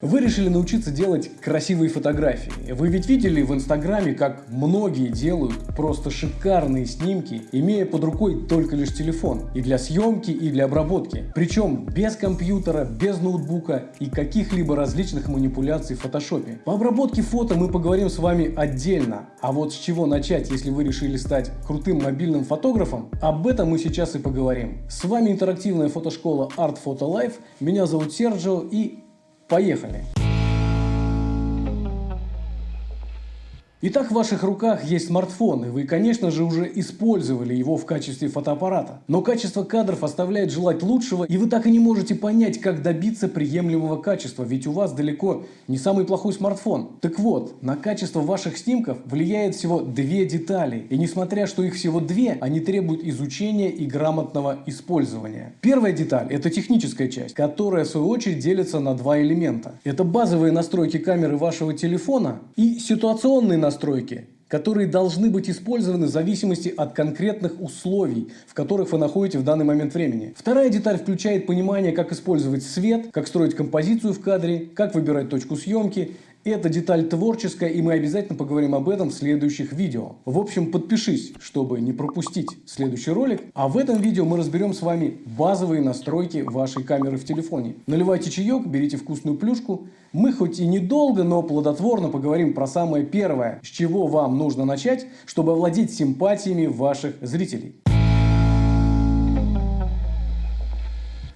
Вы решили научиться делать красивые фотографии. Вы ведь видели в Инстаграме, как многие делают просто шикарные снимки, имея под рукой только лишь телефон. И для съемки, и для обработки. Причем без компьютера, без ноутбука и каких-либо различных манипуляций в фотошопе. По обработке фото мы поговорим с вами отдельно. А вот с чего начать, если вы решили стать крутым мобильным фотографом, об этом мы сейчас и поговорим. С вами интерактивная фотошкола Art Photo Life. Меня зовут Серджио и Поехали! Итак, в ваших руках есть смартфон, и вы, конечно же, уже использовали его в качестве фотоаппарата. Но качество кадров оставляет желать лучшего, и вы так и не можете понять, как добиться приемлемого качества, ведь у вас далеко не самый плохой смартфон. Так вот, на качество ваших снимков влияет всего две детали, и несмотря что их всего две, они требуют изучения и грамотного использования. Первая деталь – это техническая часть, которая в свою очередь делится на два элемента. Это базовые настройки камеры вашего телефона и ситуационные настройки настройки, которые должны быть использованы в зависимости от конкретных условий, в которых вы находитесь в данный момент времени. Вторая деталь включает понимание, как использовать свет, как строить композицию в кадре, как выбирать точку съемки это деталь творческая, и мы обязательно поговорим об этом в следующих видео. В общем, подпишись, чтобы не пропустить следующий ролик. А в этом видео мы разберем с вами базовые настройки вашей камеры в телефоне. Наливайте чаек, берите вкусную плюшку. Мы хоть и недолго, но плодотворно поговорим про самое первое, с чего вам нужно начать, чтобы овладеть симпатиями ваших зрителей.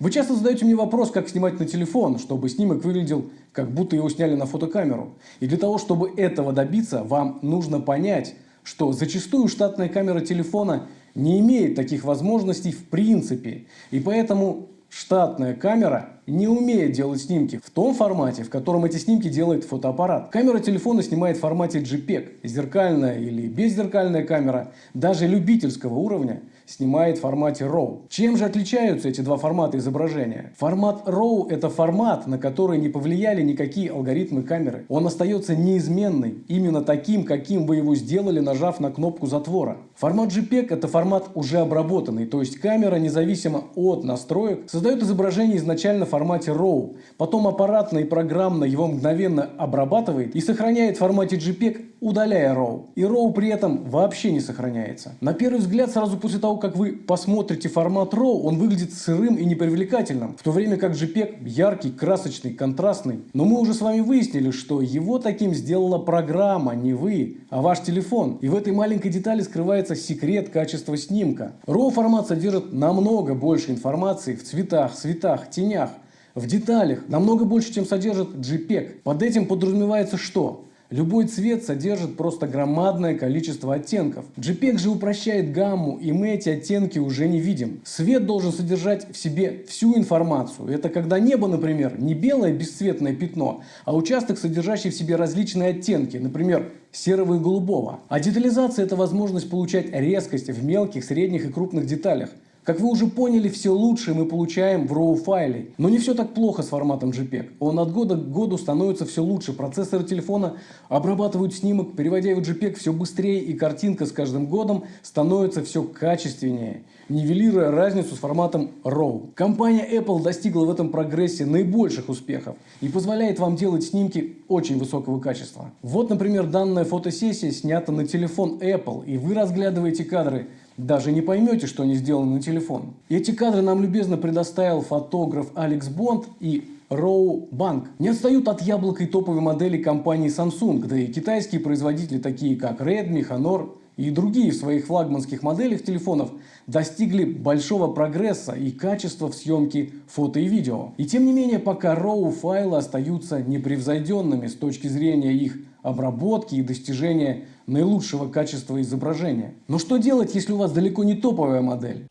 Вы часто задаете мне вопрос, как снимать на телефон, чтобы снимок выглядел, как будто его сняли на фотокамеру. И для того, чтобы этого добиться, вам нужно понять, что зачастую штатная камера телефона не имеет таких возможностей в принципе. И поэтому штатная камера не умеет делать снимки в том формате, в котором эти снимки делает фотоаппарат. Камера телефона снимает в формате JPEG, зеркальная или беззеркальная камера, даже любительского уровня снимает в формате RAW. Чем же отличаются эти два формата изображения? Формат RAW – это формат, на который не повлияли никакие алгоритмы камеры. Он остается неизменный, именно таким, каким вы его сделали, нажав на кнопку затвора. Формат JPEG – это формат уже обработанный, то есть камера, независимо от настроек, создает изображение изначально в формате RAW, потом аппаратно и программно его мгновенно обрабатывает и сохраняет в формате JPEG, удаляя RAW. И RAW при этом вообще не сохраняется. На первый взгляд, сразу после того, как вы посмотрите формат RAW, он выглядит сырым и непривлекательным, в то время как JPEG яркий, красочный, контрастный. Но мы уже с вами выяснили, что его таким сделала программа, не вы, а ваш телефон. И в этой маленькой детали скрывается секрет качества снимка. RAW формат содержит намного больше информации в цветах, цветах, тенях, в деталях, намного больше, чем содержит JPEG. Под этим подразумевается что? Любой цвет содержит просто громадное количество оттенков. JPEG же упрощает гамму, и мы эти оттенки уже не видим. Свет должен содержать в себе всю информацию. Это когда небо, например, не белое бесцветное пятно, а участок, содержащий в себе различные оттенки, например, серого и голубого. А детализация – это возможность получать резкость в мелких, средних и крупных деталях. Как вы уже поняли, все лучшее мы получаем в RAW файле. Но не все так плохо с форматом JPEG. Он от года к году становится все лучше. Процессоры телефона обрабатывают снимок, переводя его в JPEG все быстрее, и картинка с каждым годом становится все качественнее, нивелируя разницу с форматом RAW. Компания Apple достигла в этом прогрессе наибольших успехов и позволяет вам делать снимки очень высокого качества. Вот, например, данная фотосессия снята на телефон Apple, и вы разглядываете кадры даже не поймете, что они сделаны на телефон. Эти кадры нам любезно предоставил фотограф Алекс Бонд и Роу Банк. Не отстают от яблока и топовой модели компании Samsung, да и китайские производители, такие как Redmi, Honor и другие в своих флагманских моделях телефонов достигли большого прогресса и качества в съемке фото и видео. И тем не менее, пока RAW файлы остаются непревзойденными с точки зрения их обработки и достижения наилучшего качества изображения. Но что делать, если у вас далеко не топовая модель?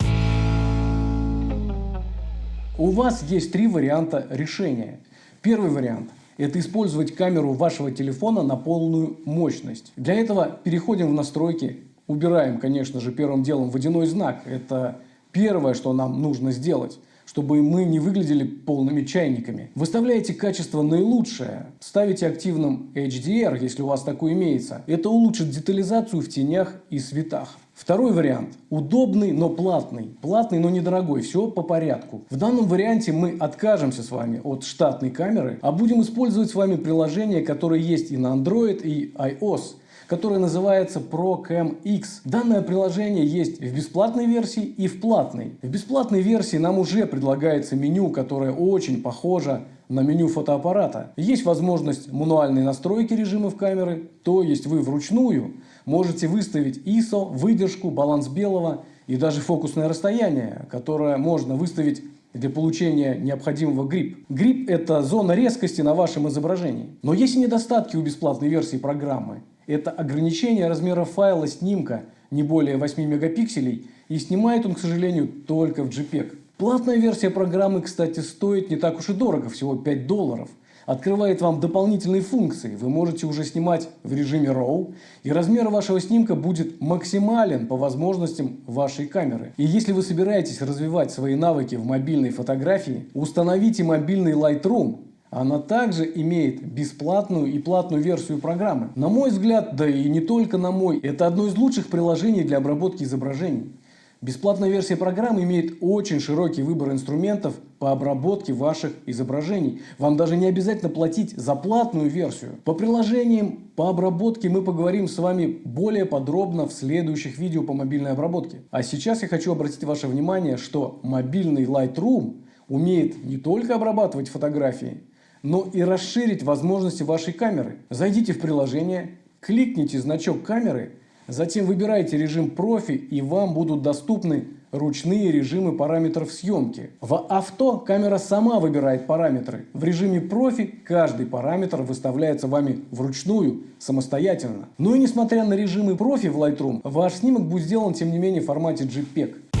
У вас есть три варианта решения. Первый вариант – это использовать камеру вашего телефона на полную мощность. Для этого переходим в настройки, убираем, конечно же, первым делом водяной знак. Это первое, что нам нужно сделать. Чтобы мы не выглядели полными чайниками. Выставляете качество наилучшее, ставите активным HDR, если у вас такой имеется. Это улучшит детализацию в тенях и светах. Второй вариант. Удобный, но платный. Платный, но недорогой. Все по порядку. В данном варианте мы откажемся с вами от штатной камеры, а будем использовать с вами приложение, которое есть и на Android, и iOS которое называется ProCam X. Данное приложение есть в бесплатной версии и в платной. В бесплатной версии нам уже предлагается меню, которое очень похоже на меню фотоаппарата. Есть возможность мануальной настройки режимов камеры, то есть вы вручную можете выставить ISO, выдержку, баланс белого и даже фокусное расстояние, которое можно выставить для получения необходимого грип. Грип – это зона резкости на вашем изображении. Но есть и недостатки у бесплатной версии программы. Это ограничение размера файла снимка не более 8 мегапикселей и снимает он, к сожалению, только в JPEG. Платная версия программы, кстати, стоит не так уж и дорого, всего 5 долларов. Открывает вам дополнительные функции. Вы можете уже снимать в режиме RAW, и размер вашего снимка будет максимален по возможностям вашей камеры. И если вы собираетесь развивать свои навыки в мобильной фотографии, установите мобильный Lightroom она также имеет бесплатную и платную версию программы. На мой взгляд, да и не только на мой, это одно из лучших приложений для обработки изображений. Бесплатная версия программы имеет очень широкий выбор инструментов по обработке ваших изображений. Вам даже не обязательно платить за платную версию. По приложениям по обработке мы поговорим с вами более подробно в следующих видео по мобильной обработке. А сейчас я хочу обратить ваше внимание, что мобильный Lightroom умеет не только обрабатывать фотографии, но и расширить возможности вашей камеры. Зайдите в приложение, кликните значок камеры, затем выбирайте режим профи и вам будут доступны ручные режимы параметров съемки. В авто камера сама выбирает параметры. В режиме профи каждый параметр выставляется вами вручную, самостоятельно. Ну и несмотря на режимы профи в Lightroom, ваш снимок будет сделан тем не менее в формате JPEG.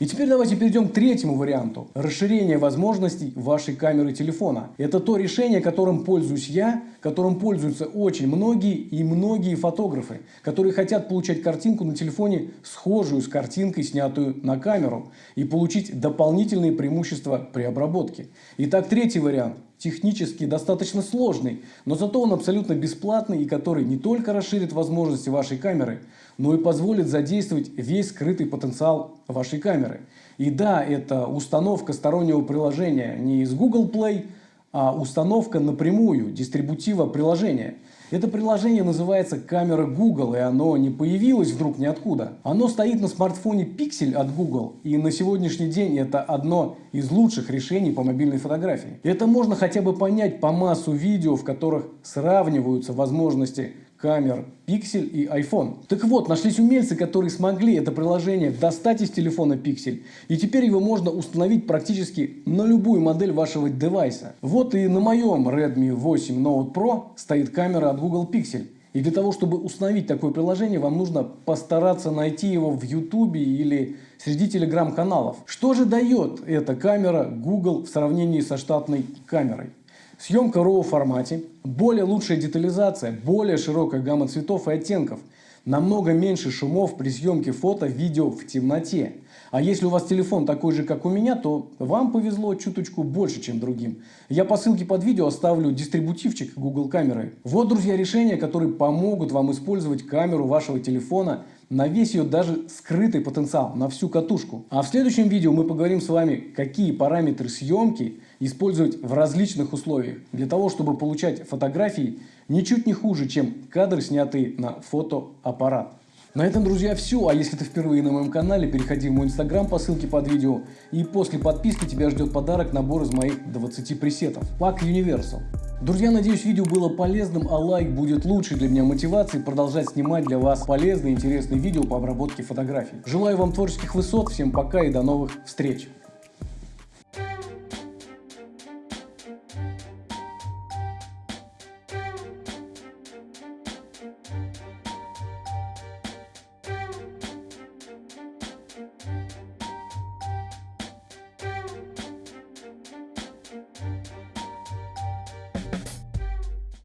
И теперь давайте перейдем к третьему варианту. Расширение возможностей вашей камеры телефона. Это то решение, которым пользуюсь я, которым пользуются очень многие и многие фотографы, которые хотят получать картинку на телефоне, схожую с картинкой, снятую на камеру, и получить дополнительные преимущества при обработке. Итак, третий вариант технически достаточно сложный, но зато он абсолютно бесплатный и который не только расширит возможности вашей камеры, но и позволит задействовать весь скрытый потенциал вашей камеры. И да, это установка стороннего приложения не из Google Play, установка напрямую дистрибутива приложения – это приложение называется камера Google, и оно не появилось вдруг ниоткуда. Оно стоит на смартфоне Pixel от Google, и на сегодняшний день это одно из лучших решений по мобильной фотографии. Это можно хотя бы понять по массу видео, в которых сравниваются возможности камер Pixel и iPhone. Так вот, нашлись умельцы, которые смогли это приложение достать из телефона Pixel, и теперь его можно установить практически на любую модель вашего девайса. Вот и на моем Redmi 8 Note Pro стоит камера от Google Pixel. И для того, чтобы установить такое приложение, вам нужно постараться найти его в YouTube или среди телеграм-каналов. Что же дает эта камера Google в сравнении со штатной камерой? Съемка RAW формате, более лучшая детализация, более широкая гамма цветов и оттенков, намного меньше шумов при съемке фото, видео в темноте. А если у вас телефон такой же, как у меня, то вам повезло чуточку больше, чем другим. Я по ссылке под видео оставлю дистрибутивчик Google камеры. Вот, друзья, решения, которые помогут вам использовать камеру вашего телефона на весь ее даже скрытый потенциал, на всю катушку. А в следующем видео мы поговорим с вами, какие параметры съемки использовать в различных условиях, для того, чтобы получать фотографии ничуть не хуже, чем кадры, снятые на фотоаппарат. На этом, друзья, все. А если ты впервые на моем канале, переходи в мой инстаграм по ссылке под видео. И после подписки тебя ждет подарок набор из моих 20 пресетов. Пак Universal. Друзья, надеюсь, видео было полезным, а лайк будет лучшей для меня мотивацией продолжать снимать для вас полезные и интересные видео по обработке фотографий. Желаю вам творческих высот, всем пока и до новых встреч!